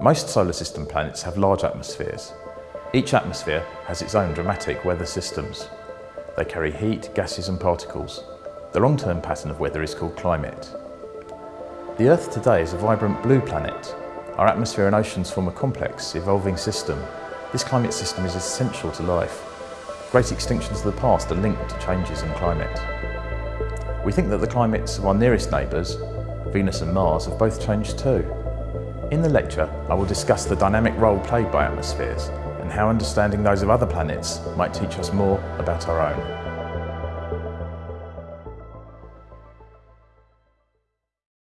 Most solar system planets have large atmospheres. Each atmosphere has its own dramatic weather systems. They carry heat, gases and particles. The long-term pattern of weather is called climate. The Earth today is a vibrant blue planet. Our atmosphere and oceans form a complex, evolving system. This climate system is essential to life. Great extinctions of the past are linked to changes in climate. We think that the climates of our nearest neighbours, Venus and Mars, have both changed too. In the lecture, I will discuss the dynamic role played by atmospheres and how understanding those of other planets might teach us more about our own.